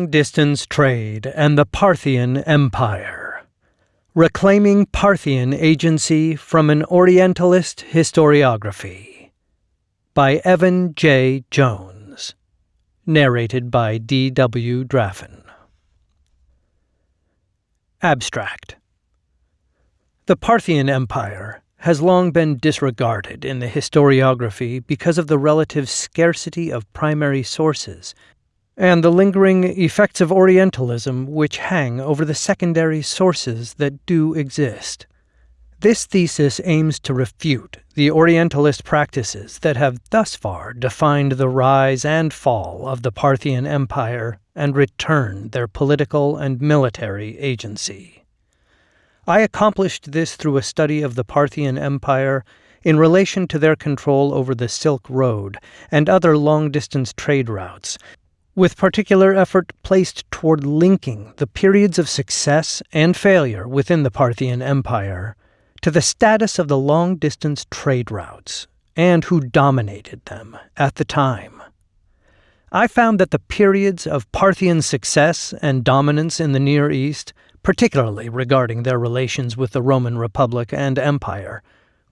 Long Distance Trade and the Parthian Empire. Reclaiming Parthian Agency from an Orientalist Historiography. By Evan J. Jones. Narrated by D. W. Draffin. Abstract The Parthian Empire has long been disregarded in the historiography because of the relative scarcity of primary sources and the lingering effects of Orientalism which hang over the secondary sources that do exist. This thesis aims to refute the Orientalist practices that have thus far defined the rise and fall of the Parthian Empire and return their political and military agency. I accomplished this through a study of the Parthian Empire in relation to their control over the Silk Road and other long distance trade routes with particular effort placed toward linking the periods of success and failure within the Parthian Empire to the status of the long distance trade routes and who dominated them at the time. I found that the periods of Parthian success and dominance in the Near East, particularly regarding their relations with the Roman Republic and Empire,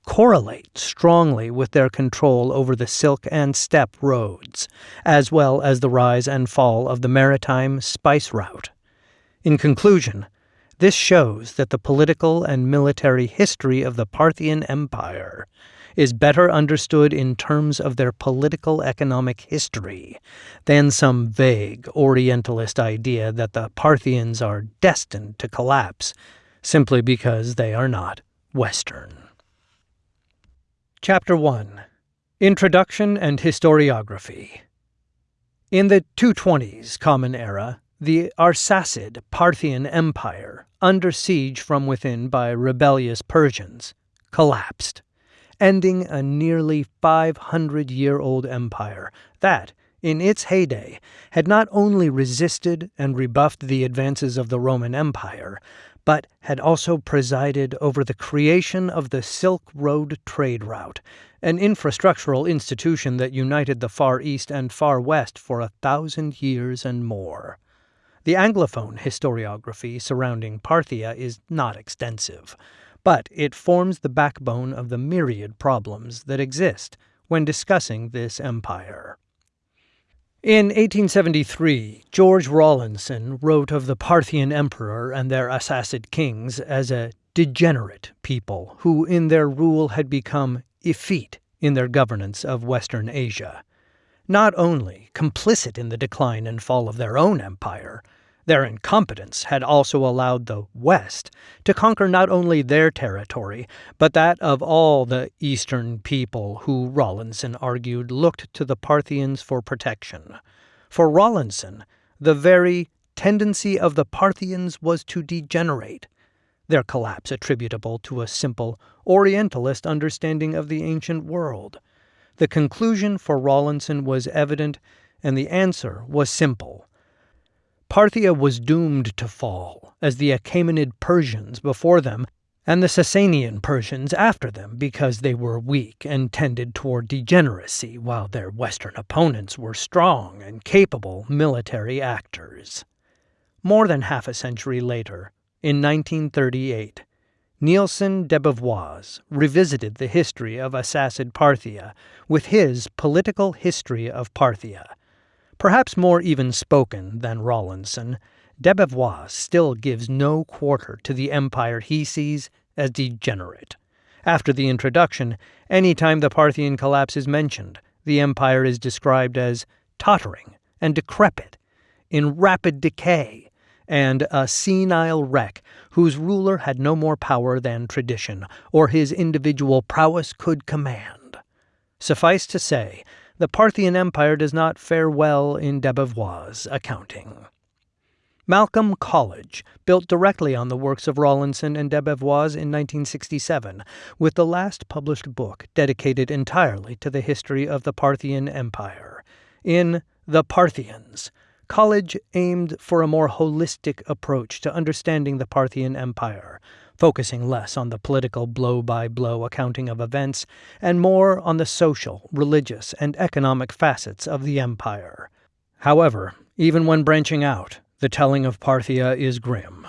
correlate strongly with their control over the Silk and Steppe roads, as well as the rise and fall of the maritime spice route. In conclusion, this shows that the political and military history of the Parthian Empire is better understood in terms of their political economic history than some vague Orientalist idea that the Parthians are destined to collapse simply because they are not Western. Chapter 1 Introduction and Historiography. In the 220s Common Era, the Arsacid Parthian Empire, under siege from within by rebellious Persians, collapsed, ending a nearly 500 year old empire that, in its heyday, had not only resisted and rebuffed the advances of the Roman Empire, but had also presided over the creation of the Silk Road trade route, an infrastructural institution that united the Far East and Far West for a thousand years and more. The Anglophone historiography surrounding Parthia is not extensive, but it forms the backbone of the myriad problems that exist when discussing this empire. In 1873, George Rawlinson wrote of the Parthian emperor and their Arsacid kings as a degenerate people who in their rule had become effete in their governance of Western Asia. Not only complicit in the decline and fall of their own empire, their incompetence had also allowed the West to conquer not only their territory, but that of all the Eastern people who, Rawlinson argued, looked to the Parthians for protection. For Rawlinson, the very tendency of the Parthians was to degenerate, their collapse attributable to a simple Orientalist understanding of the ancient world. The conclusion for Rawlinson was evident, and the answer was simple. Parthia was doomed to fall, as the Achaemenid Persians before them and the Sasanian Persians after them because they were weak and tended toward degeneracy, while their Western opponents were strong and capable military actors. More than half a century later, in 1938, Neilson de Beauvois revisited the history of Arsacid Parthia with his Political History of Parthia, Perhaps more even spoken than Rawlinson, Debevoise still gives no quarter to the empire he sees as degenerate. After the introduction, any time the Parthian collapse is mentioned, the empire is described as tottering and decrepit, in rapid decay, and a senile wreck whose ruler had no more power than tradition or his individual prowess could command. Suffice to say the Parthian Empire does not fare well in Debevoise' accounting. Malcolm Colledge built directly on the works of Rawlinson and Debevoise in 1967, with the last published book dedicated entirely to the history of the Parthian Empire. In The Parthians, Colledge aimed for a more holistic approach to understanding the Parthian Empire, focusing less on the political blow by blow accounting of events and more on the social, religious, and economic facets of the empire. However, Even when branching out, the telling of Parthia is grim.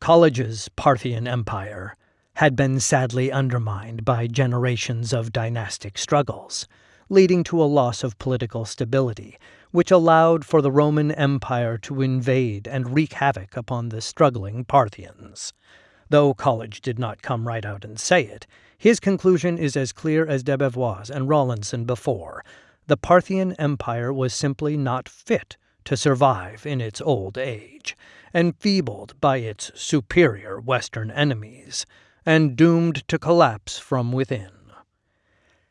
Colledge's Parthian Empire had been sadly undermined by generations of dynastic struggles, leading to a loss of political stability, which allowed for the Roman Empire to invade and wreak havoc upon the struggling Parthians. Though Colledge did not come right out and say it, his conclusion is as clear as Debevoise and Rawlinson before. The Parthian Empire was simply not fit to survive in its old age, enfeebled by its superior Western enemies, and doomed to collapse from within.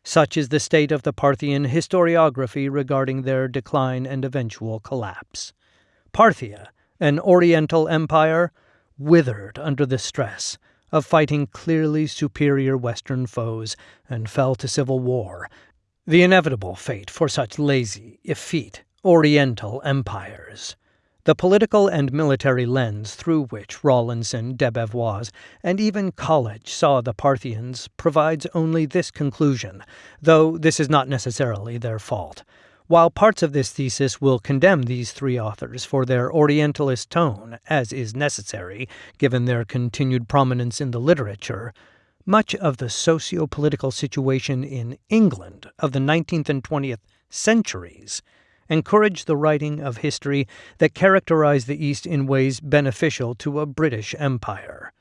Such is the state of the Parthian historiography regarding their decline and eventual collapse. Parthia, an Oriental empire, withered under the stress of fighting clearly superior Western foes and fell to civil war, the inevitable fate for such lazy, effete, Oriental empires. The political and military lens through which Rawlinson, Debevoise, and even Colledge saw the Parthians provides only this conclusion, though this is not necessarily their fault. While parts of this thesis will condemn these three authors for their Orientalist tone, as is necessary given their continued prominence in the literature, much of the socio political situation in England of the 19th and 20th centuries encouraged the writing of history that characterized the East in ways beneficial to a British Empire.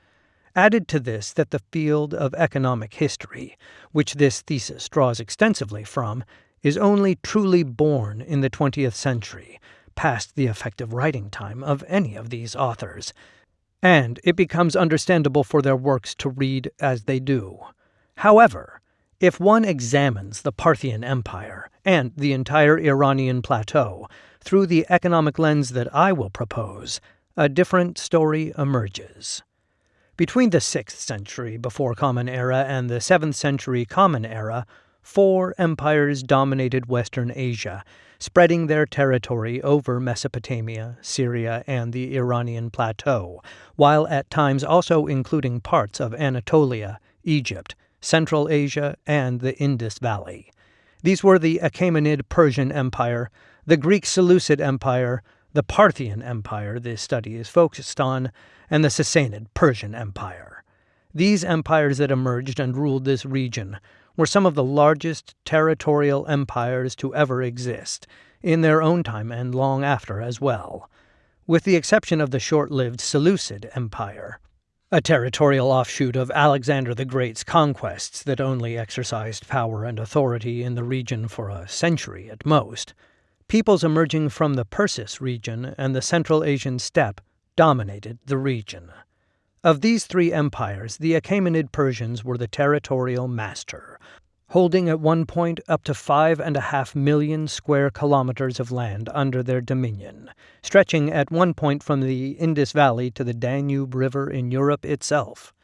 Added to this that the field of economic history, which this thesis draws extensively from, is only truly born in the 20th century, past the effective writing time of any of these authors, and it becomes understandable for their works to read as they do. However, if one examines the Parthian Empire and the entire Iranian plateau through the economic lens that I will propose, a different story emerges. Between the 6th century before Common Era and the 7th century Common Era, four empires dominated Western Asia, spreading their territory over Mesopotamia, Syria, and the Iranian plateau, while at times also including parts of Anatolia, Egypt, Central Asia, and the Indus Valley. These were the Achaemenid Persian Empire, the Greek Seleucid Empire, the Parthian Empire this study is focused on, and the Sassanid Persian Empire. These empires that emerged and ruled this region were some of the largest territorial empires to ever exist, in their own time and long after as well, with the exception of the short lived Seleucid Empire, a territorial offshoot of Alexander the Great's conquests that only exercised power and authority in the region for a century at most, peoples emerging from the Persis region and the Central Asian steppe dominated the region. Of these three empires, the Achaemenid Persians were the territorial master, holding at one point up to five and a half million square kilometers of land under their dominion, stretching at one point from the Indus Valley to the Danube River in Europe itself.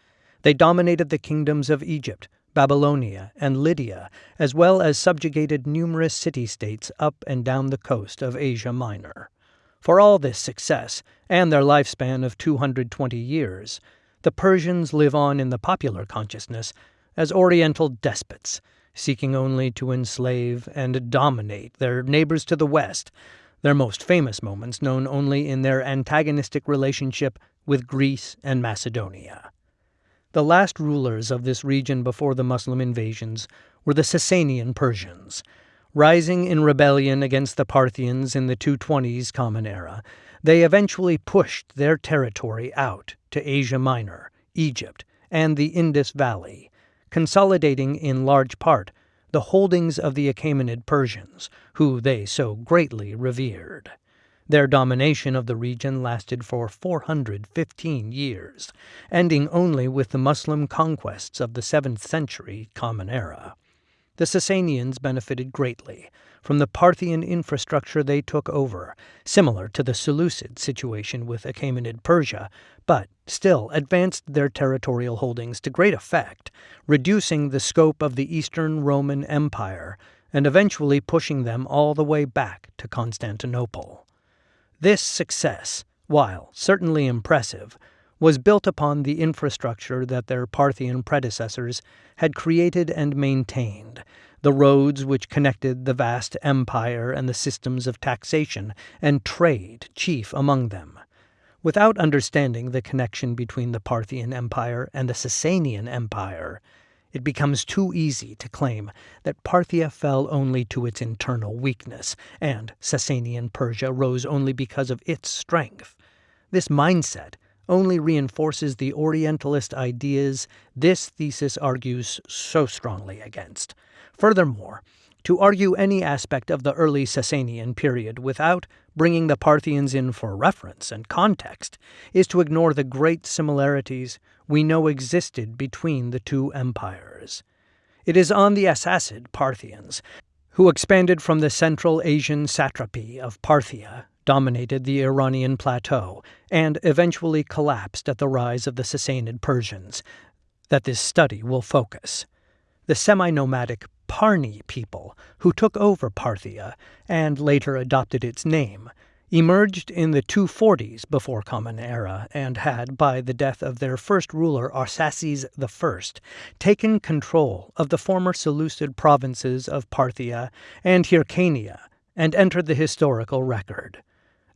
They dominated the kingdoms of Egypt, Babylonia, and Lydia, as well as subjugated numerous city states up and down the coast of Asia Minor. For all this success, and their lifespan of 220 years, the Persians live on in the popular consciousness as Oriental despots seeking only to enslave and dominate their neighbors to the west, their most famous moments known only in their antagonistic relationship with Greece and Macedonia. The last rulers of this region before the Muslim invasions were the Sasanian Persians. Rising in rebellion against the Parthians in the 220s Common Era, they eventually pushed their territory out to Asia Minor, Egypt, and the Indus Valley, consolidating in large part the holdings of the Achaemenid Persians, who they so greatly revered. Their domination of the region lasted for 415 years, ending only with the Muslim conquests of the 7th century Common Era. The Sasanians benefited greatly from the Parthian infrastructure they took over, similar to the Seleucid situation with Achaemenid Persia, but still advanced their territorial holdings to great effect, reducing the scope of the Eastern Roman Empire and eventually pushing them all the way back to Constantinople. This success, while certainly impressive, was built upon the infrastructure that their Parthian predecessors had created and maintained, the roads which connected the vast empire and the systems of taxation and trade chief among them. Without understanding the connection between the Parthian Empire and the Sasanian Empire, it becomes too easy to claim that Parthia fell only to its internal weakness, and Sasanian Persia rose only because of its strength. This mindset only reinforces the Orientalist ideas this thesis argues so strongly against. Furthermore, to argue any aspect of the early Sasanian period without bringing the Parthians in for reference and context is to ignore the great similarities we know existed between the two empires. It is on the Arsacid Parthians, who expanded from the Central Asian satrapy of Parthia, dominated the Iranian plateau, and eventually collapsed at the rise of the Sassanid Persians, that this study will focus. The semi nomadic Parni people, who took over Parthia and later adopted its name, emerged in the 240s before Common Era and had, by the death of their first ruler Arsaces I, taken control of the former Seleucid provinces of Parthia and Hyrcania and entered the historical record.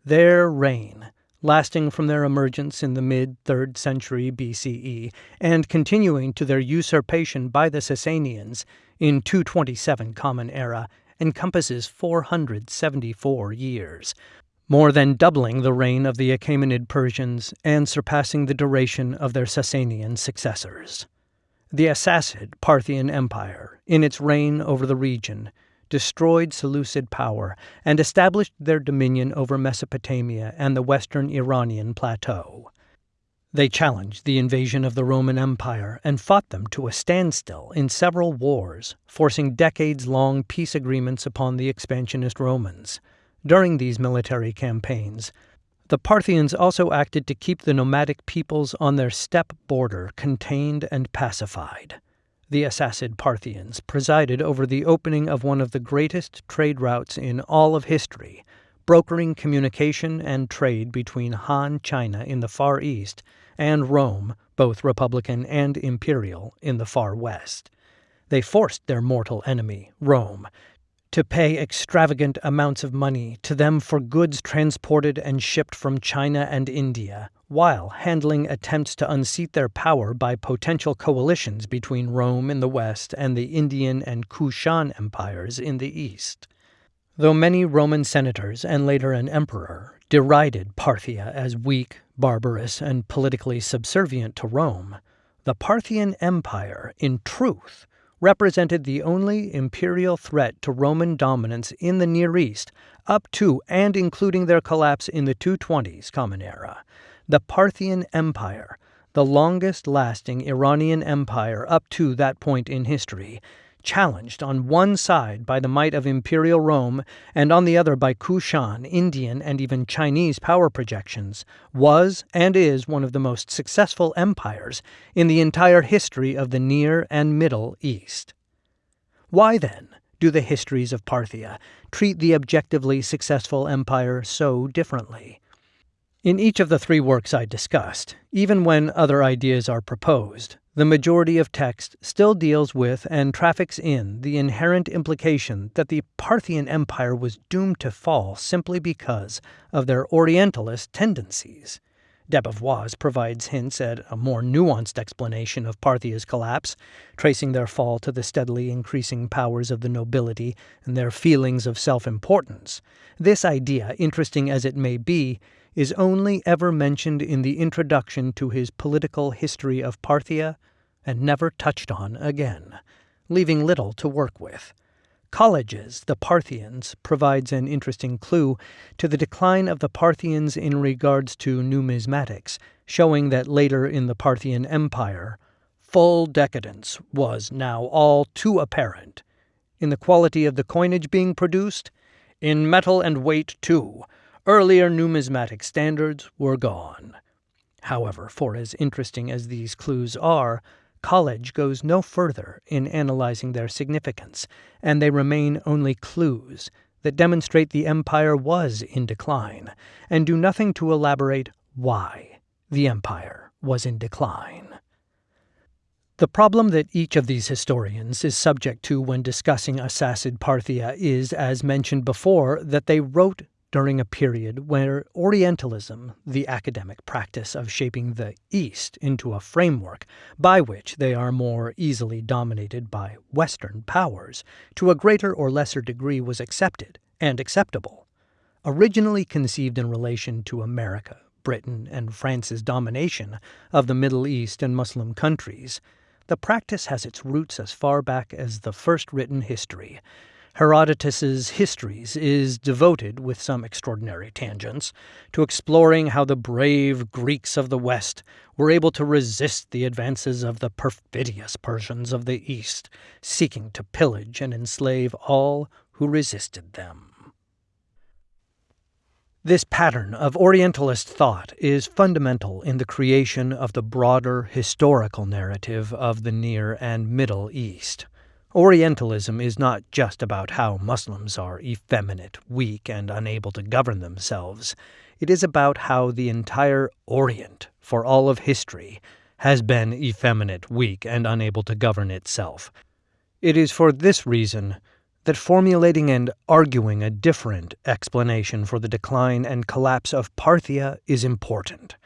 Their reign lasting from their emergence in the mid 3rd century BCE and continuing to their usurpation by the Sasanians in 227 Common Era, encompasses 474 years, more than doubling the reign of the Achaemenid Persians and surpassing the duration of their Sasanian successors. The Arsacid Parthian Empire, in its reign over the region, destroyed Seleucid power and established their dominion over Mesopotamia and the western Iranian plateau. They challenged the invasion of the Roman Empire and fought them to a standstill in several wars, forcing decades long peace agreements upon the expansionist Romans. During these military campaigns, the Parthians also acted to keep the nomadic peoples on their steppe border contained and pacified the Arsacid Parthians presided over the opening of one of the greatest trade routes in all of history, brokering communication and trade between Han China in the Far East and Rome, both republican and imperial, in the Far West. They forced their mortal enemy, Rome, to pay extravagant amounts of money to them for goods transported and shipped from China and India, while handling attempts to unseat their power by potential coalitions between Rome in the west and the Indian and Kushan empires in the east. Though many Roman senators and later an emperor derided Parthia as weak, barbarous, and politically subservient to Rome, the Parthian Empire, in truth, represented the only imperial threat to Roman dominance in the Near East up to and including their collapse in the 220s Common Era. The Parthian Empire, the longest lasting Iranian empire up to that point in history, challenged on one side by the might of imperial Rome and on the other by Kushan, Indian, and even Chinese power projections, was and is one of the most successful empires in the entire history of the Near and Middle East. Why, then, do the histories of Parthia treat the objectively successful empire so differently? In each of the three works I discussed, even when other ideas are proposed, the majority of text still deals with and traffics in the inherent implication that the Parthian Empire was doomed to fall simply because of their Orientalist tendencies. Debevoise provides hints at a more nuanced explanation of Parthia's collapse, tracing their fall to the steadily increasing powers of the nobility and their feelings of self importance. This idea, interesting as it may be, is only ever mentioned in the introduction to his political history of Parthia and never touched on again, leaving little to work with. Colledge's, the Parthians, provides an interesting clue to the decline of the Parthians in regards to numismatics, showing that later in the Parthian Empire, full decadence was now all too apparent. In the quality of the coinage being produced, in metal and weight too, Earlier numismatic standards were gone. However, for as interesting as these clues are, Colledge goes no further in analyzing their significance, and they remain only clues that demonstrate the empire was in decline, and do nothing to elaborate why the empire was in decline. The problem that each of these historians is subject to when discussing Arsacid Parthia is, as mentioned before, that they wrote during a period where Orientalism, the academic practice of shaping the East into a framework by which they are more easily dominated by Western powers, to a greater or lesser degree was accepted and acceptable. Originally conceived in relation to America, Britain, and France's domination of the Middle East and Muslim countries, the practice has its roots as far back as the first written history, Herodotus's Histories is devoted, with some extraordinary tangents, to exploring how the brave Greeks of the West were able to resist the advances of the perfidious Persians of the East, seeking to pillage and enslave all who resisted them. This pattern of Orientalist thought is fundamental in the creation of the broader historical narrative of the Near and Middle East. Orientalism is not just about how Muslims are effeminate, weak, and unable to govern themselves. It is about how the entire Orient, for all of history, has been effeminate, weak, and unable to govern itself. It is for this reason that formulating and arguing a different explanation for the decline and collapse of Parthia is important.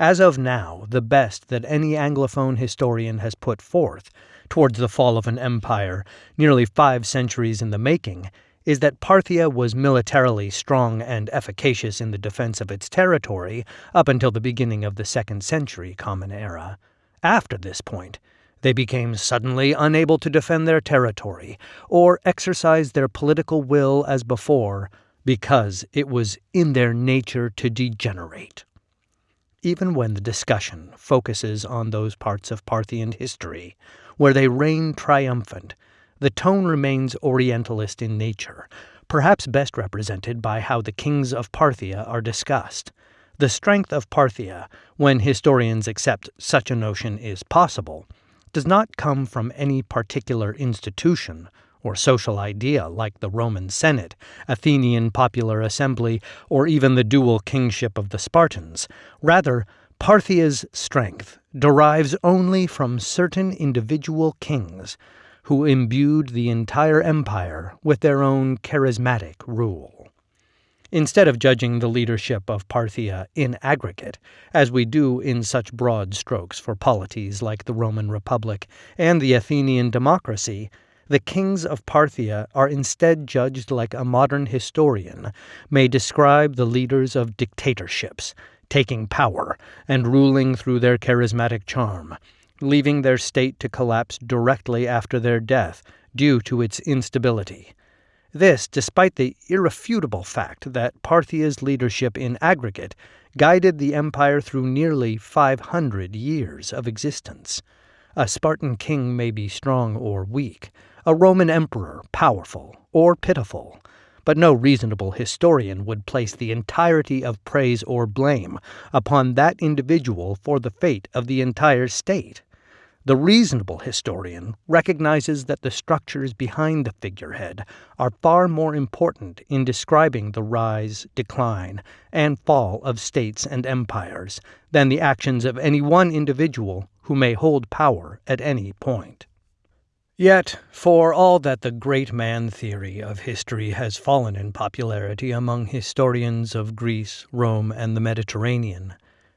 As of now, the best that any Anglophone historian has put forth towards the fall of an empire nearly five centuries in the making is that Parthia was militarily strong and efficacious in the defense of its territory up until the beginning of the second century Common Era. After this point, they became suddenly unable to defend their territory or exercise their political will as before because it was in their nature to degenerate. Even when the discussion focuses on those parts of Parthian history where they reign triumphant, the tone remains Orientalist in nature, perhaps best represented by how the kings of Parthia are discussed. The strength of Parthia, when historians accept such a notion is possible, does not come from any particular institution or social idea like the Roman Senate, Athenian popular assembly, or even the dual kingship of the Spartans. Rather, Parthia's strength derives only from certain individual kings who imbued the entire empire with their own charismatic rule. Instead of judging the leadership of Parthia in aggregate, as we do in such broad strokes for polities like the Roman Republic and the Athenian democracy, the kings of Parthia are instead judged like a modern historian may describe the leaders of dictatorships, taking power and ruling through their charismatic charm, leaving their state to collapse directly after their death due to its instability. This, despite the irrefutable fact that Parthia's leadership in aggregate guided the empire through nearly 500 years of existence. A Spartan king may be strong or weak, a Roman emperor powerful or pitiful, but no reasonable historian would place the entirety of praise or blame upon that individual for the fate of the entire state. The reasonable historian recognizes that the structures behind the figurehead are far more important in describing the rise, decline, and fall of states and empires than the actions of any one individual who may hold power at any point. Yet, for all that the great man theory of history has fallen in popularity among historians of Greece, Rome, and the Mediterranean,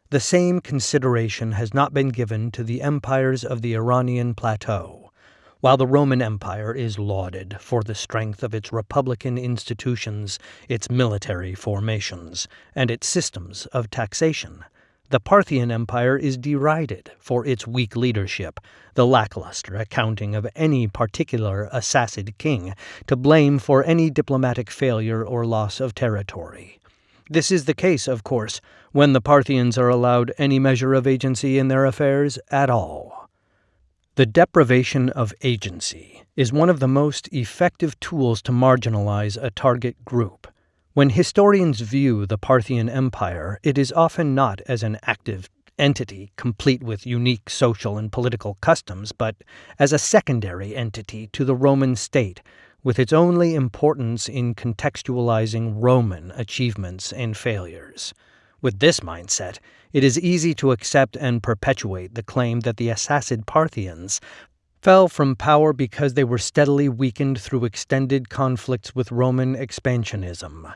the same consideration has not been given to the empires of the Iranian plateau. While the Roman Empire is lauded for the strength of its republican institutions, its military formations, and its systems of taxation, the Parthian Empire is derided for its weak leadership, the lackluster accounting of any particular Arsacid king to blame for any diplomatic failure or loss of territory. This is the case, of course, when the Parthians are allowed any measure of agency in their affairs at all. The deprivation of agency is one of the most effective tools to marginalize a target group when historians view the Parthian Empire, it is often not as an active entity complete with unique social and political customs, but as a secondary entity to the Roman state, with its only importance in contextualizing Roman achievements and failures. With this mindset, it is easy to accept and perpetuate the claim that the Arsacid Parthians fell from power because they were steadily weakened through extended conflicts with Roman expansionism.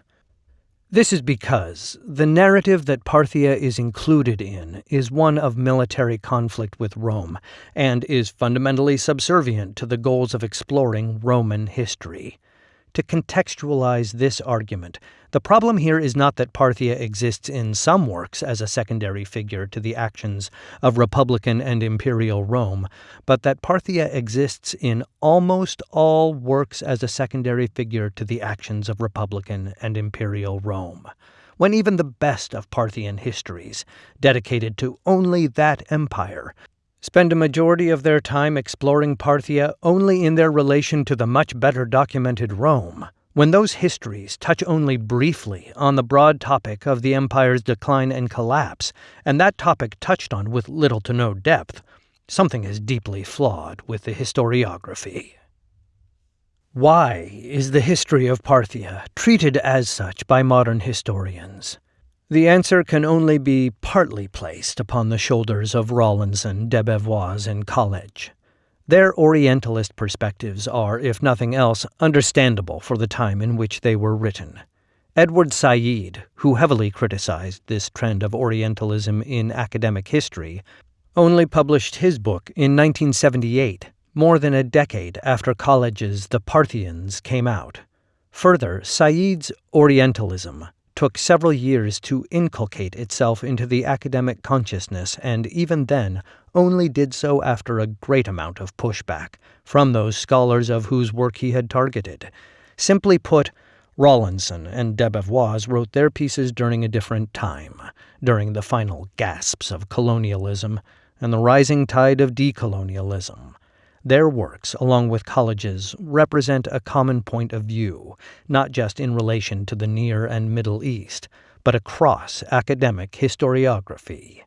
This is because the narrative that Parthia is included in is one of military conflict with Rome and is fundamentally subservient to the goals of exploring Roman history. To contextualize this argument, the problem here is not that Parthia exists in some works as a secondary figure to the actions of Republican and Imperial Rome, but that Parthia exists in almost all works as a secondary figure to the actions of Republican and Imperial Rome. When even the best of Parthian histories, dedicated to only that empire, spend a majority of their time exploring Parthia only in their relation to the much better documented Rome, when those histories touch only briefly on the broad topic of the empire's decline and collapse, and that topic touched on with little to no depth, something is deeply flawed with the historiography. Why is the history of Parthia treated as such by modern historians? The answer can only be partly placed upon the shoulders of Rawlinson, Debevoise, and Colledge. Their Orientalist perspectives are, if nothing else, understandable for the time in which they were written. Edward Said, who heavily criticized this trend of Orientalism in academic history, only published his book in 1978, more than a decade after Colledge's The Parthians came out. Further, Said's Orientalism took several years to inculcate itself into the academic consciousness, and even then only did so after a great amount of pushback from those scholars of whose work he had targeted. Simply put, Rawlinson and Debevoise wrote their pieces during a different time, during the final gasps of colonialism and the rising tide of decolonialism. Their works, along with Colledge's, represent a common point of view, not just in relation to the Near and Middle East, but across academic historiography.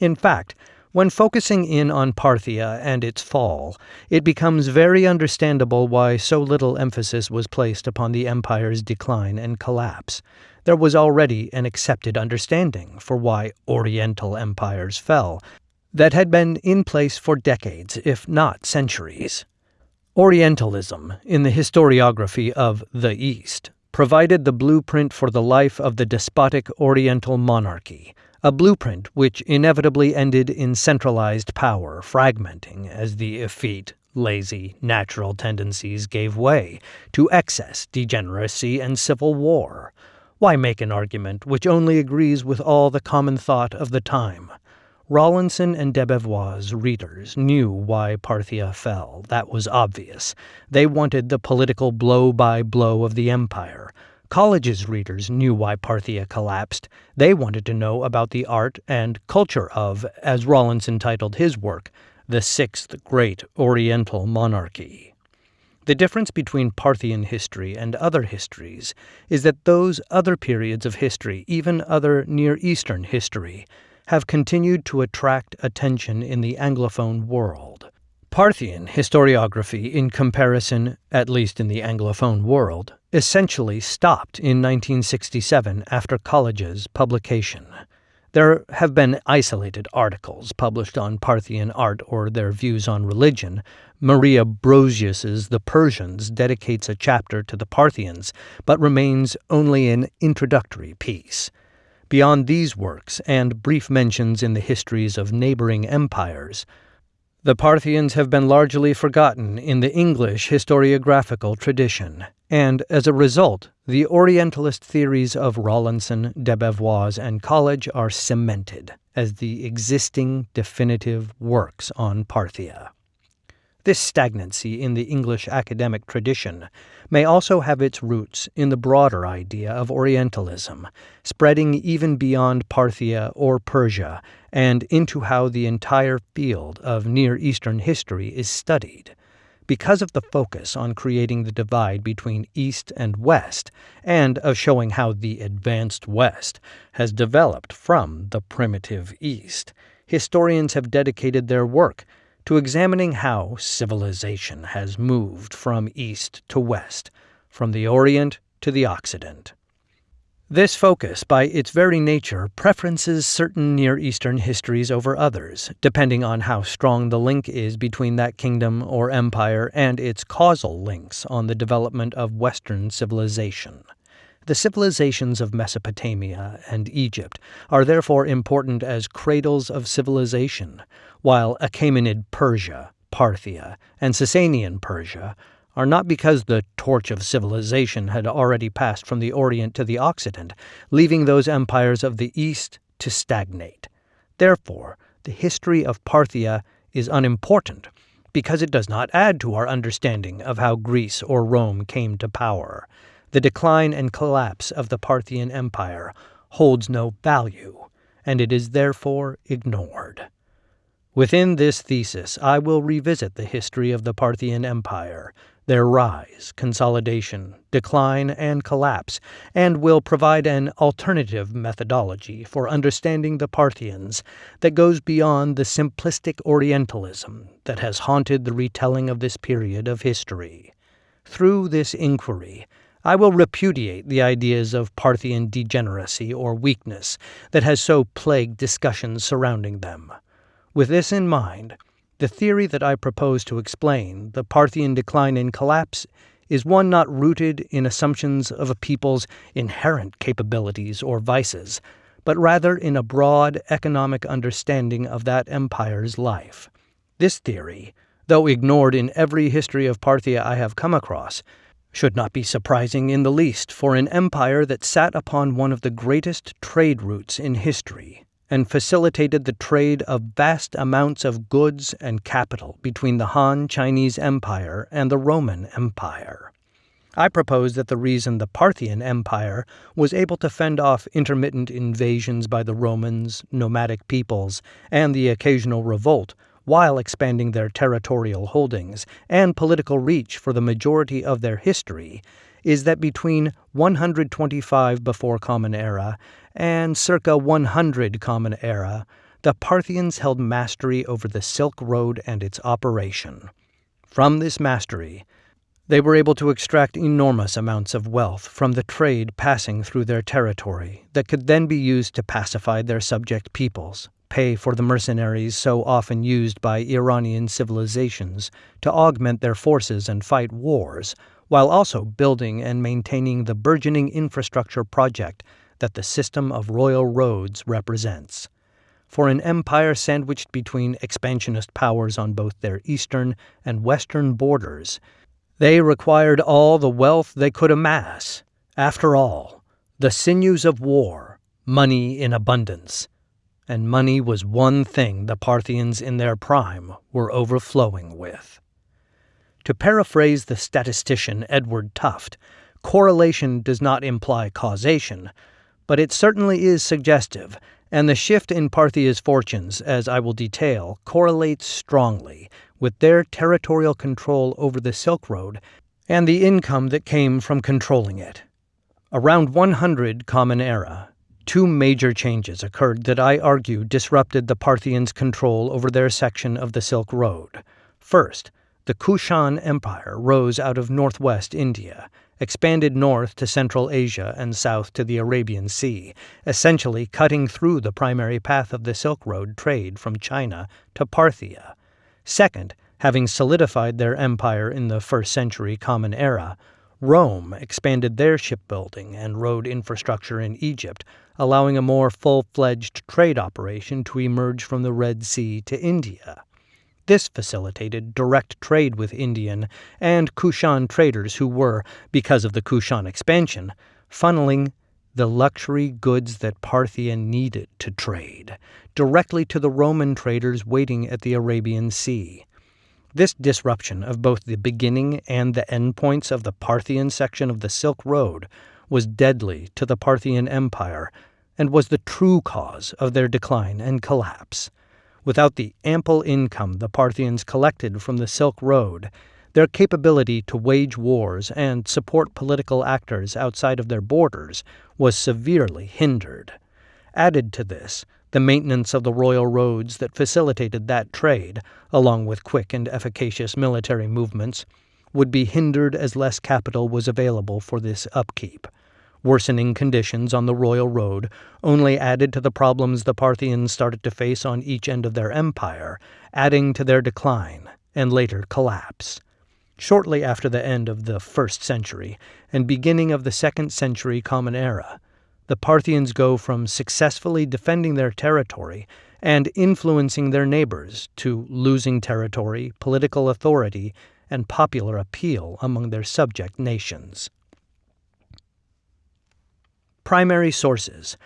In fact, when focusing in on Parthia and its fall, it becomes very understandable why so little emphasis was placed upon the empire's decline and collapse. There was already an accepted understanding for why Oriental empires fell, that had been in place for decades, if not centuries. Orientalism, in the historiography of the East, provided the blueprint for the life of the despotic Oriental monarchy, a blueprint which inevitably ended in centralized power fragmenting as the effete, lazy, natural tendencies gave way to excess, degeneracy, and civil war. Why make an argument which only agrees with all the common thought of the time? Rawlinson and Debevoise' readers knew why Parthia fell. That was obvious. They wanted the political blow by blow of the empire. Colledge's readers knew why Parthia collapsed. They wanted to know about the art and culture of, as Rawlinson titled his work, the Sixth Great Oriental Monarchy. The difference between Parthian history and other histories is that those other periods of history, even other Near Eastern history, have continued to attract attention in the Anglophone world. Parthian historiography, in comparison, at least in the Anglophone world, essentially stopped in 1967 after Colledge's publication. There have been isolated articles published on Parthian art or their views on religion. Maria Brosius's The Persians dedicates a chapter to the Parthians, but remains only an introductory piece. Beyond these works and brief mentions in the histories of neighboring empires, the Parthians have been largely forgotten in the English historiographical tradition, and as a result, the Orientalist theories of Rawlinson, Debevoise, and Colledge are cemented as the existing definitive works on Parthia. This stagnancy in the English academic tradition may also have its roots in the broader idea of Orientalism, spreading even beyond Parthia or Persia and into how the entire field of Near Eastern history is studied. Because of the focus on creating the divide between East and West, and of showing how the advanced West has developed from the primitive East, historians have dedicated their work to examining how civilization has moved from east to west, from the Orient to the Occident. This focus, by its very nature, preferences certain Near Eastern histories over others, depending on how strong the link is between that kingdom or empire and its causal links on the development of Western civilization. The civilizations of Mesopotamia and Egypt are therefore important as cradles of civilization, while Achaemenid Persia, Parthia, and Sasanian Persia are not because the torch of civilization had already passed from the Orient to the Occident, leaving those empires of the East to stagnate. Therefore, the history of Parthia is unimportant because it does not add to our understanding of how Greece or Rome came to power. The decline and collapse of the Parthian Empire holds no value, and it is therefore ignored. Within this thesis, I will revisit the history of the Parthian Empire, their rise, consolidation, decline, and collapse, and will provide an alternative methodology for understanding the Parthians that goes beyond the simplistic Orientalism that has haunted the retelling of this period of history. Through this inquiry, I will repudiate the ideas of Parthian degeneracy or weakness that has so plagued discussions surrounding them. With this in mind, the theory that I propose to explain, the Parthian decline and collapse, is one not rooted in assumptions of a people's inherent capabilities or vices, but rather in a broad economic understanding of that empire's life. This theory, though ignored in every history of Parthia I have come across, should not be surprising in the least for an empire that sat upon one of the greatest trade routes in history and facilitated the trade of vast amounts of goods and capital between the Han Chinese Empire and the Roman Empire. I propose that the reason the Parthian Empire was able to fend off intermittent invasions by the Romans, nomadic peoples, and the occasional revolt while expanding their territorial holdings and political reach for the majority of their history is that between 125 before Common Era and circa 100 Common Era, the Parthians held mastery over the Silk Road and its operation. From this mastery, they were able to extract enormous amounts of wealth from the trade passing through their territory that could then be used to pacify their subject peoples, pay for the mercenaries so often used by Iranian civilizations to augment their forces and fight wars, while also building and maintaining the burgeoning infrastructure project that the system of royal roads represents. For an empire sandwiched between expansionist powers on both their eastern and western borders, they required all the wealth they could amass. After all, the sinews of war, money in abundance. And money was one thing the Parthians in their prime were overflowing with. To paraphrase the statistician Edward Tufte, correlation does not imply causation, but it certainly is suggestive, and the shift in Parthia's fortunes, as I will detail, correlates strongly with their territorial control over the Silk Road and the income that came from controlling it. Around 100 Common Era, two major changes occurred that I argue disrupted the Parthians' control over their section of the Silk Road. First, the Kushan Empire rose out of northwest India, expanded north to Central Asia and south to the Arabian Sea, essentially cutting through the primary path of the Silk Road trade from China to Parthia. Second, having solidified their empire in the first century Common Era, Rome expanded their shipbuilding and road infrastructure in Egypt, allowing a more full fledged trade operation to emerge from the Red Sea to India. This facilitated direct trade with Indian and Kushan traders who were, because of the Kushan expansion, funneling the luxury goods that Parthia needed to trade directly to the Roman traders waiting at the Arabian Sea. This disruption of both the beginning and the end points of the Parthian section of the Silk Road was deadly to the Parthian Empire and was the true cause of their decline and collapse. Without the ample income the Parthians collected from the Silk Road, their capability to wage wars and support political actors outside of their borders was severely hindered. Added to this, the maintenance of the royal roads that facilitated that trade, along with quick and efficacious military movements, would be hindered as less capital was available for this upkeep. Worsening conditions on the royal road only added to the problems the Parthians started to face on each end of their empire, adding to their decline and later collapse. Shortly after the end of the first century and beginning of the second century Common Era, the Parthians go from successfully defending their territory and influencing their neighbors to losing territory, political authority, and popular appeal among their subject nations. Primary sources.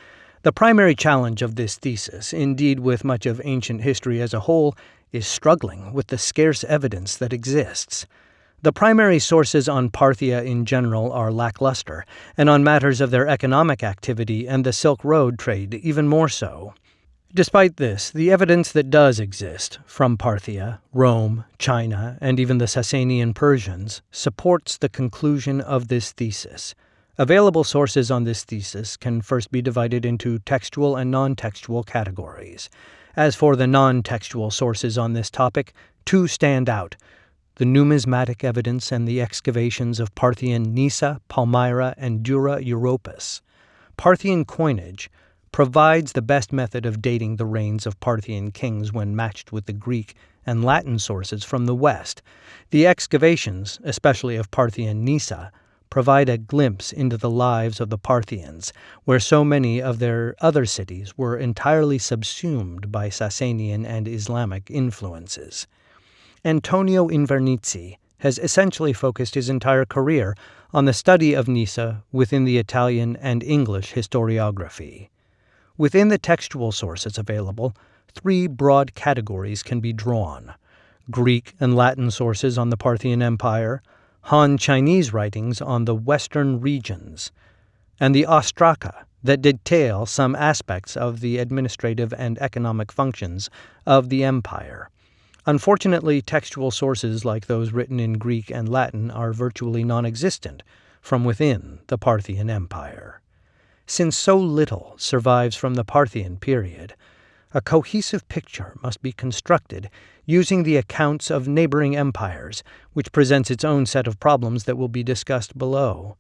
The primary challenge of this thesis, indeed with much of ancient history as a whole, is struggling with the scarce evidence that exists. The primary sources on Parthia in general are lackluster, and on matters of their economic activity and the Silk Road trade even more so. Despite this, the evidence that does exist from Parthia, Rome, China, and even the Sasanian Persians supports the conclusion of this thesis. Available sources on this thesis can first be divided into textual and non textual categories. As for the non textual sources on this topic, two stand out the numismatic evidence and the excavations of Parthian Nisa, Palmyra, and Dura Europos. Parthian coinage provides the best method of dating the reigns of Parthian kings when matched with the Greek and Latin sources from the West. The excavations, especially of Parthian Nisa, provide a glimpse into the lives of the Parthians, where so many of their other cities were entirely subsumed by Sasanian and Islamic influences. Antonio Invernizzi has essentially focused his entire career on the study of Nisa within the Italian and English historiography. Within the textual sources available, three broad categories can be drawn Greek and Latin sources on the Parthian Empire, Han Chinese writings on the Western regions, and the Ostraka that detail some aspects of the administrative and economic functions of the empire. Unfortunately, textual sources like those written in Greek and Latin are virtually non existent from within the Parthian Empire. Since so little survives from the Parthian period, a cohesive picture must be constructed using the accounts of neighboring empires, which presents its own set of problems that will be discussed below.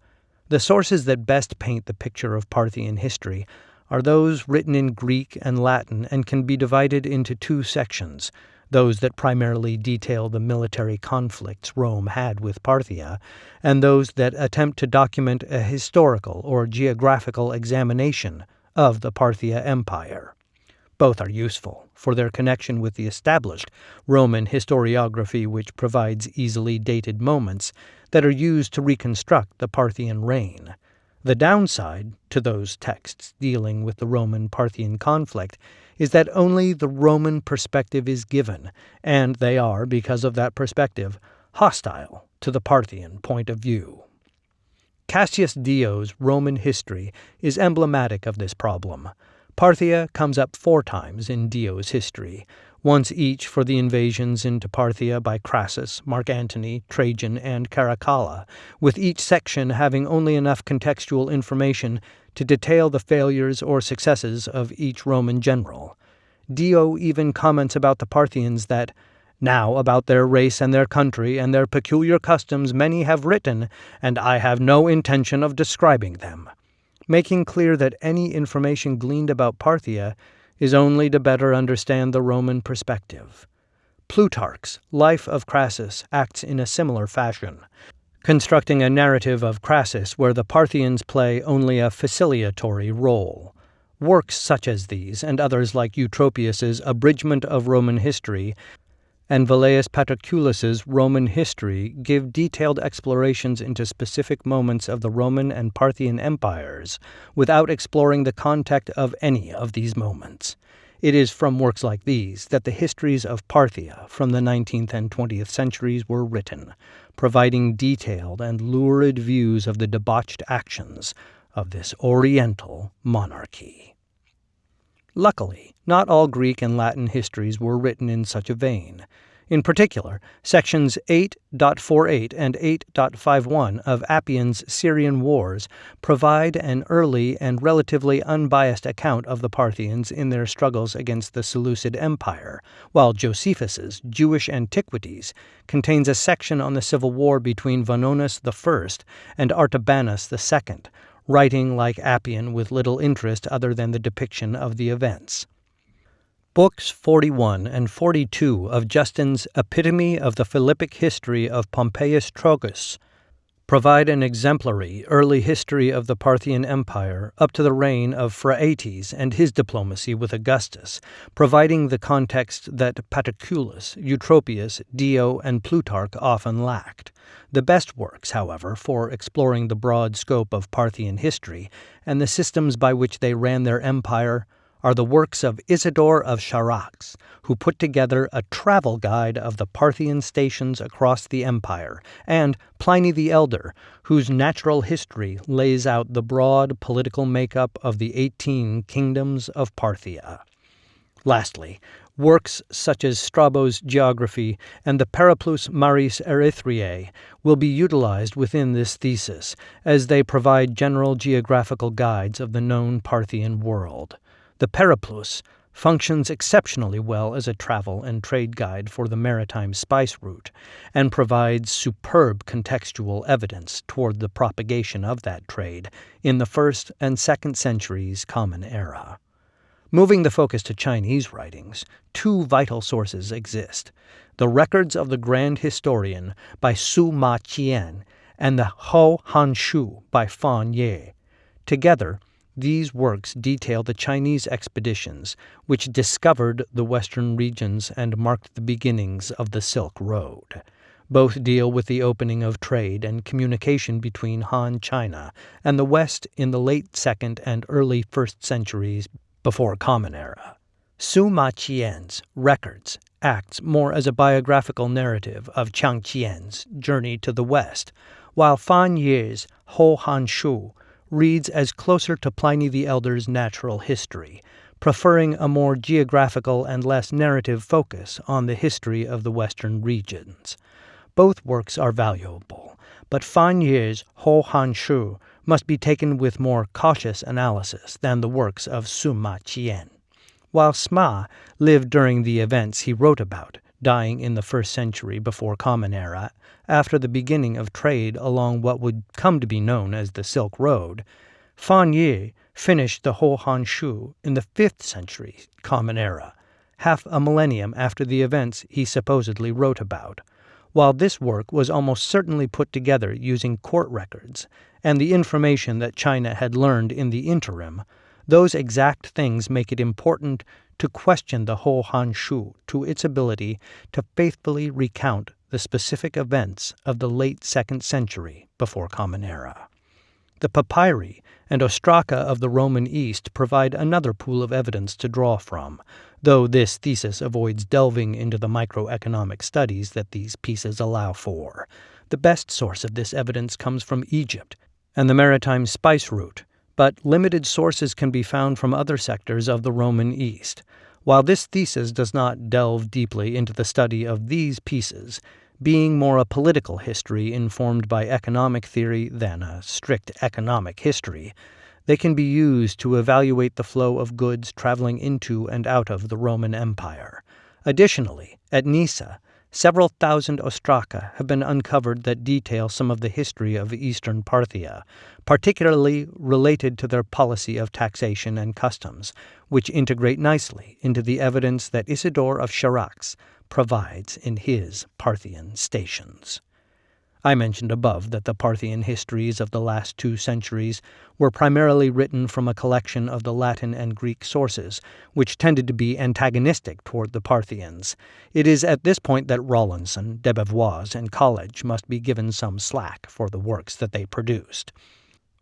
The sources that best paint the picture of Parthian history are those written in Greek and Latin and can be divided into two sections those that primarily detail the military conflicts Rome had with Parthia, and those that attempt to document a historical or geographical examination of the Parthia Empire. Both are useful for their connection with the established Roman historiography, which provides easily dated moments that are used to reconstruct the Parthian reign. The downside to those texts dealing with the Roman Parthian conflict is that only the Roman perspective is given, and they are, because of that perspective, hostile to the Parthian point of view. Cassius Dio's Roman history is emblematic of this problem. Parthia comes up four times in Dio's history, once each for the invasions into Parthia by Crassus, Mark Antony, Trajan, and Caracalla, with each section having only enough contextual information to detail the failures or successes of each Roman general. Dio even comments about the Parthians that, now about their race and their country and their peculiar customs many have written, and I have no intention of describing them making clear that any information gleaned about Parthia is only to better understand the Roman perspective. Plutarch's Life of Crassus acts in a similar fashion, constructing a narrative of Crassus where the Parthians play only a facilitatory role. Works such as these, and others like Eutropius's Abridgment of Roman History, and Velleius Paterculus's Roman History give detailed explorations into specific moments of the Roman and Parthian empires without exploring the context of any of these moments. It is from works like these that the histories of Parthia from the 19th and 20th centuries were written, providing detailed and lurid views of the debauched actions of this Oriental monarchy. Luckily, not all Greek and Latin histories were written in such a vein. In particular, sections 8.48 and 8.51 of Appian's Syrian Wars provide an early and relatively unbiased account of the Parthians in their struggles against the Seleucid Empire, while Josephus's Jewish Antiquities contains a section on the civil war between Vonones I and Artabanus II, writing like Appian with little interest other than the depiction of the events. Books 41 and 42 of Justin's Epitome of the Philippic History of Pompeius Trogus provide an exemplary early history of the Parthian Empire up to the reign of Phraates and his diplomacy with Augustus, providing the context that Paterculus, Eutropius, Dio, and Plutarch often lacked. The best works, however, for exploring the broad scope of Parthian history and the systems by which they ran their empire are the works of Isidore of Charax, who put together a travel guide of the Parthian stations across the empire, and Pliny the Elder, whose natural history lays out the broad political makeup of the 18 kingdoms of Parthia. Lastly, works such as Strabo's Geography and the Periplus Maris Erythraeae will be utilized within this thesis, as they provide general geographical guides of the known Parthian world. The Periplus functions exceptionally well as a travel and trade guide for the maritime spice route and provides superb contextual evidence toward the propagation of that trade in the first and second centuries Common Era. Moving the focus to Chinese writings, two vital sources exist the records of the Grand Historian by Sima Qian and the Hou Han Shu by Fan Ye. Together, these works detail the Chinese expeditions which discovered the western regions and marked the beginnings of the Silk Road. Both deal with the opening of trade and communication between Han China and the West in the late 2nd and early 1st centuries before Common Era. Sima Qian's records acts more as a biographical narrative of Zhang Qian's journey to the West, while Fan Ye's Hou Han Shu reads as closer to Pliny the Elder's natural history, preferring a more geographical and less narrative focus on the history of the western regions. Both works are valuable, but Fan Ye's Hou Han Shu must be taken with more cautious analysis than the works of Sima Qian. While Sima lived during the events he wrote about, dying in the first century before Common Era, after the beginning of trade along what would come to be known as the Silk Road, Fan Ye finished the Hou Han Shu in the 5th century Common Era, half a millennium after the events he supposedly wrote about. While this work was almost certainly put together using court records and the information that China had learned in the interim, those exact things make it important to question the Hou Han Shu to its ability to faithfully recount the specific events of the late 2nd century before Common Era. The papyri and ostraca of the Roman East provide another pool of evidence to draw from, though this thesis avoids delving into the microeconomic studies that these pieces allow for. The best source of this evidence comes from Egypt and the maritime spice route, but limited sources can be found from other sectors of the Roman East. While this thesis does not delve deeply into the study of these pieces, being more a political history informed by economic theory than a strict economic history, they can be used to evaluate the flow of goods traveling into and out of the Roman Empire. Additionally, at Nisa, Several thousand ostraca have been uncovered that detail some of the history of eastern Parthia, particularly related to their policy of taxation and customs, which integrate nicely into the evidence that Isidore of Charax provides in his Parthian stations. I mentioned above that the Parthian histories of the last two centuries were primarily written from a collection of the Latin and Greek sources, which tended to be antagonistic toward the Parthians. It is at this point that Rawlinson, Debevoise, and Colledge must be given some slack for the works that they produced.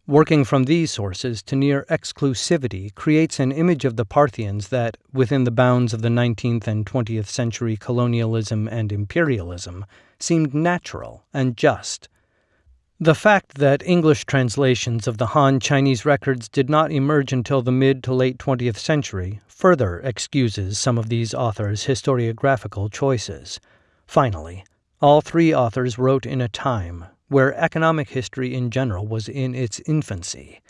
Working from these sources to near exclusivity creates an image of the Parthians that, within the bounds of the 19th and 20th century colonialism and imperialism, seemed natural and just. The fact that English translations of the Han Chinese records did not emerge until the mid to late 20th century further excuses some of these authors' historiographical choices. Finally, all three authors wrote in a time where economic history in general was in its infancy.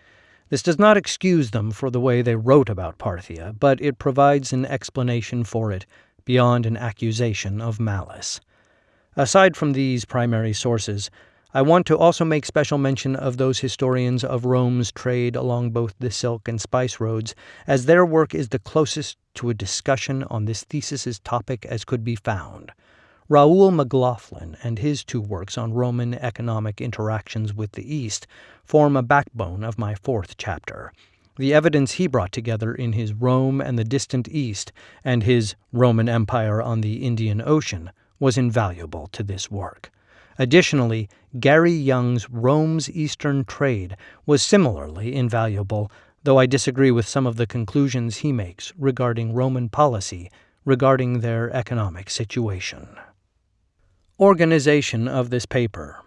This does not excuse them for the way they wrote about Parthia, but it provides an explanation for it beyond an accusation of malice. Aside from these primary sources, I want to also make special mention of those historians of Rome's trade along both the Silk and Spice roads, as their work is the closest to a discussion on this thesis's topic as could be found. Raoul McLaughlin and his two works on Roman economic interactions with the East form a backbone of my fourth chapter. The evidence he brought together in his Rome and the Distant East and his Roman Empire on the Indian Ocean was invaluable to this work. Additionally, Gary Young's Rome's Eastern Trade was similarly invaluable, though I disagree with some of the conclusions he makes regarding Roman policy regarding their economic situation. Organization of this paper.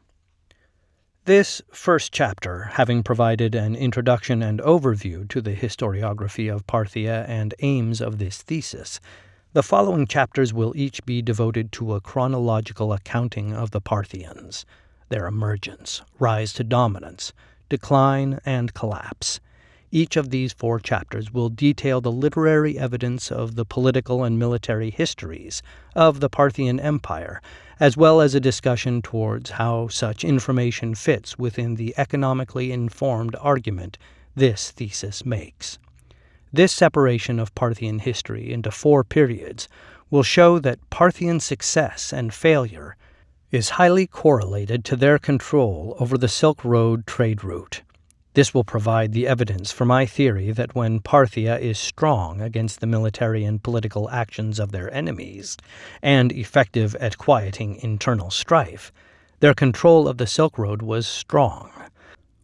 This first chapter, having provided an introduction and overview to the historiography of Parthia and aims of this thesis, the following chapters will each be devoted to a chronological accounting of the Parthians, their emergence, rise to dominance, decline, and collapse. Each of these four chapters will detail the literary evidence of the political and military histories of the Parthian Empire, as well as a discussion towards how such information fits within the economically informed argument this thesis makes. This separation of Parthian history into four periods will show that Parthian success and failure is highly correlated to their control over the Silk Road trade route. This will provide the evidence for my theory that when Parthia is strong against the military and political actions of their enemies, and effective at quieting internal strife, their control of the Silk Road was strong.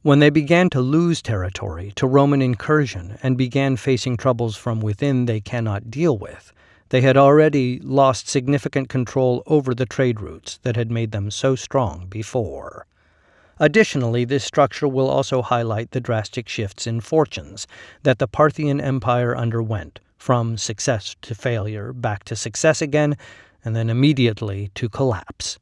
When they began to lose territory to Roman incursion and began facing troubles from within they cannot deal with, they had already lost significant control over the trade routes that had made them so strong before. Additionally, this structure will also highlight the drastic shifts in fortunes that the Parthian Empire underwent, from success to failure, back to success again, and then immediately to collapse.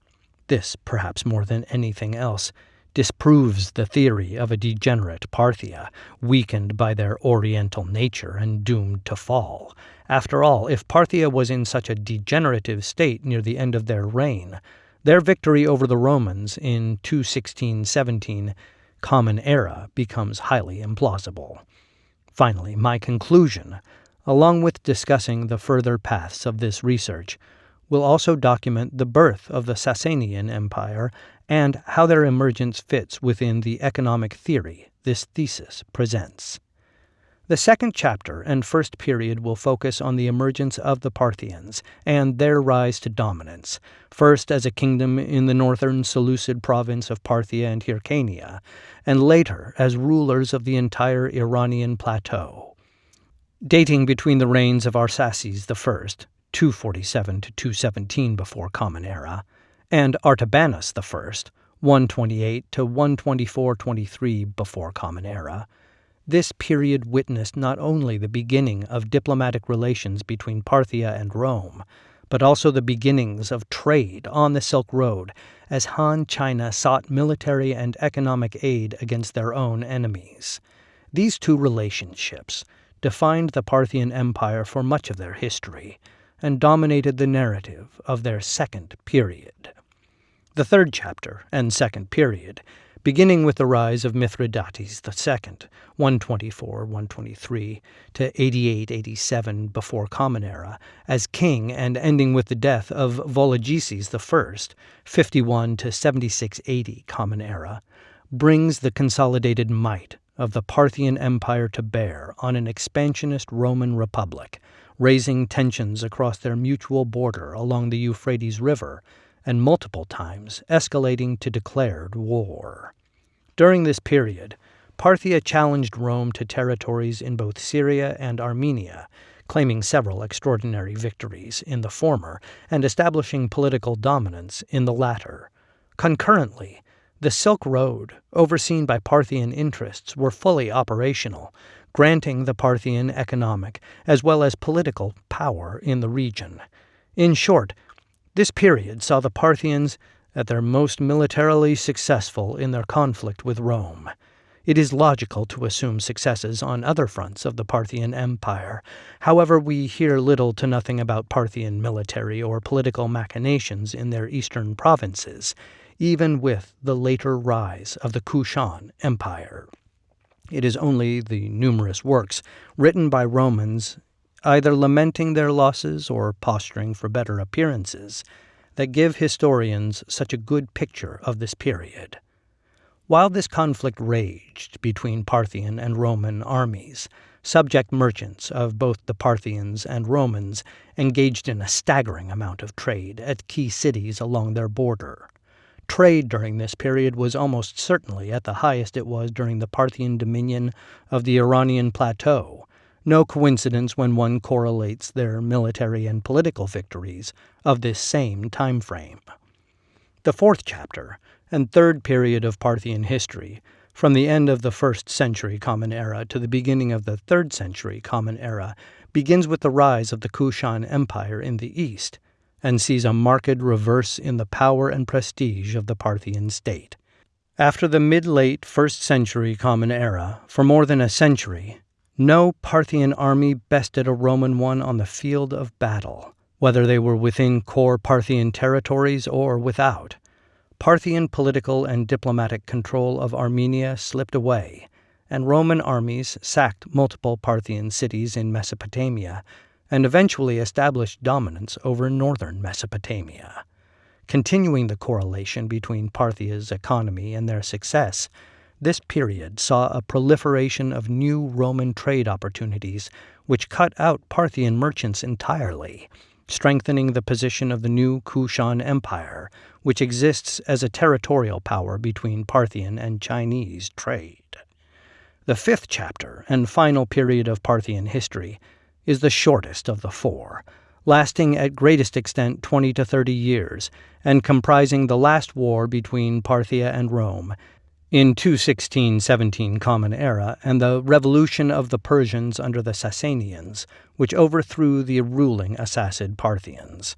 This, perhaps more than anything else, disproves the theory of a degenerate Parthia, weakened by their oriental nature and doomed to fall. After all, if Parthia was in such a degenerative state near the end of their reign, their victory over the Romans in 216-17 Common Era becomes highly implausible. Finally, my conclusion, along with discussing the further paths of this research, will also document the birth of the Sasanian Empire and how their emergence fits within the economic theory this thesis presents. The second chapter and first period will focus on the emergence of the Parthians and their rise to dominance, first as a kingdom in the northern Seleucid province of Parthia and Hyrcania, and later as rulers of the entire Iranian plateau. Dating between the reigns of Arsaces I, 247 to 217 before Common Era, and Artabanus I, 128 to 124-23 before Common Era, this period witnessed not only the beginning of diplomatic relations between Parthia and Rome, but also the beginnings of trade on the Silk Road as Han China sought military and economic aid against their own enemies. These two relationships defined the Parthian Empire for much of their history and dominated the narrative of their second period. The third chapter and second period, beginning with the rise of Mithridates II, 124-123 to 88-87 before Common Era, as king and ending with the death of Vologeses I, 51 to 76-80 Common Era, brings the consolidated might of the Parthian Empire to bear on an expansionist Roman Republic, raising tensions across their mutual border along the Euphrates River and multiple times escalating to declared war. During this period, Parthia challenged Rome to territories in both Syria and Armenia, claiming several extraordinary victories in the former and establishing political dominance in the latter. Concurrently, the Silk Road, overseen by Parthian interests, were fully operational, granting the Parthian economic as well as political power in the region. In short, this period saw the Parthians at their most militarily successful in their conflict with Rome. It is logical to assume successes on other fronts of the Parthian Empire. However, we hear little to nothing about Parthian military or political machinations in their eastern provinces, even with the later rise of the Kushan Empire. It is only the numerous works written by Romans either lamenting their losses or posturing for better appearances that give historians such a good picture of this period. While this conflict raged between Parthian and Roman armies, subject merchants of both the Parthians and Romans engaged in a staggering amount of trade at key cities along their border. Trade during this period was almost certainly at the highest it was during the Parthian dominion of the Iranian plateau. No coincidence when one correlates their military and political victories of this same time frame. The fourth chapter and third period of Parthian history, from the end of the first century Common Era to the beginning of the third century Common Era, begins with the rise of the Kushan Empire in the east and sees a marked reverse in the power and prestige of the Parthian state. After the mid late first century Common Era, for more than a century, no Parthian army bested a Roman one on the field of battle, whether they were within core Parthian territories or without. Parthian political and diplomatic control of Armenia slipped away, and Roman armies sacked multiple Parthian cities in Mesopotamia and eventually established dominance over northern Mesopotamia. Continuing the correlation between Parthia's economy and their success, this period saw a proliferation of new Roman trade opportunities which cut out Parthian merchants entirely strengthening the position of the new Kushan Empire, which exists as a territorial power between Parthian and Chinese trade. The fifth chapter and final period of Parthian history is the shortest of the four, lasting at greatest extent 20 to 30 years, and comprising the last war between Parthia and Rome in 216-17 Common Era and the revolution of the Persians under the Sasanians, which overthrew the ruling Arsacid Parthians.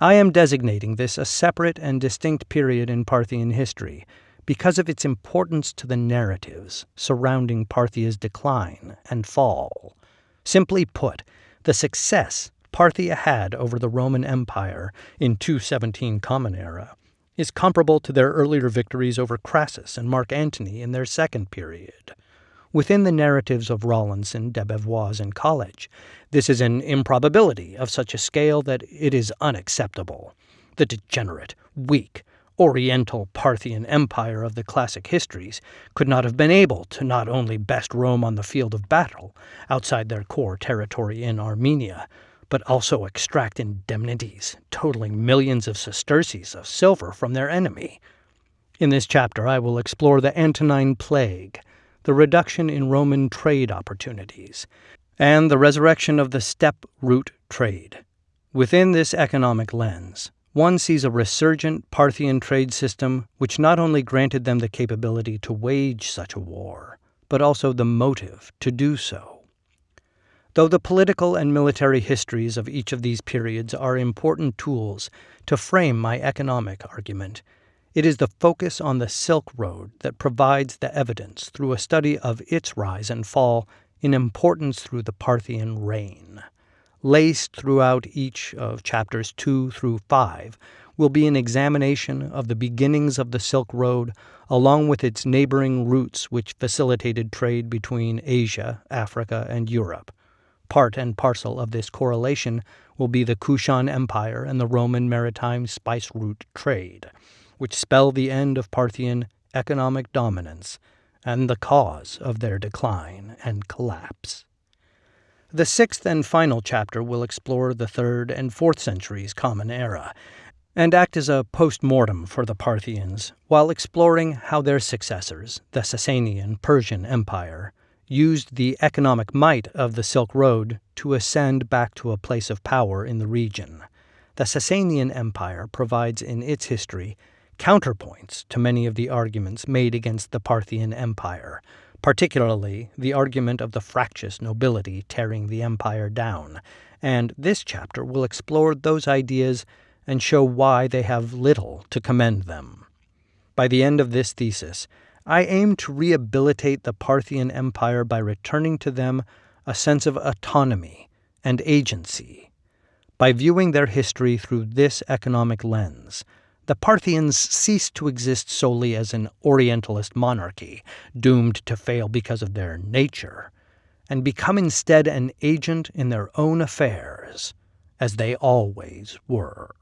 I am designating this a separate and distinct period in Parthian history because of its importance to the narratives surrounding Parthia's decline and fall. Simply put, the success Parthia had over the Roman Empire in 217 Common Era is comparable to their earlier victories over Crassus and Mark Antony in their second period. Within the narratives of Rawlinson, Debevoise, and Colledge, this is an improbability of such a scale that it is unacceptable. The degenerate, weak, Oriental Parthian Empire of the classic histories could not have been able to not only best Rome on the field of battle, outside their core territory in Armenia, but also extract indemnities totaling millions of sesterces of silver from their enemy. In this chapter, I will explore the Antonine Plague, the reduction in Roman trade opportunities, and the resurrection of the steppe route trade. Within this economic lens, one sees a resurgent Parthian trade system which not only granted them the capability to wage such a war, but also the motive to do so. Though the political and military histories of each of these periods are important tools to frame my economic argument, it is the focus on the Silk Road that provides the evidence through a study of its rise and fall in importance through the Parthian reign. Laced throughout each of chapters 2 through 5 will be an examination of the beginnings of the Silk Road along with its neighboring routes which facilitated trade between Asia, Africa, and Europe Part and parcel of this correlation will be the Kushan Empire and the Roman maritime spice route trade, which spell the end of Parthian economic dominance and the cause of their decline and collapse. The sixth and final chapter will explore the third and fourth centuries Common Era and act as a post mortem for the Parthians while exploring how their successors, the Sasanian Persian Empire, used the economic might of the Silk Road to ascend back to a place of power in the region. The Sasanian Empire provides in its history counterpoints to many of the arguments made against the Parthian Empire, particularly the argument of the fractious nobility tearing the empire down, and this chapter will explore those ideas and show why they have little to commend them. By the end of this thesis, I aim to rehabilitate the Parthian Empire by returning to them a sense of autonomy and agency. By viewing their history through this economic lens, the Parthians ceased to exist solely as an Orientalist monarchy, doomed to fail because of their nature, and become instead an agent in their own affairs, as they always were.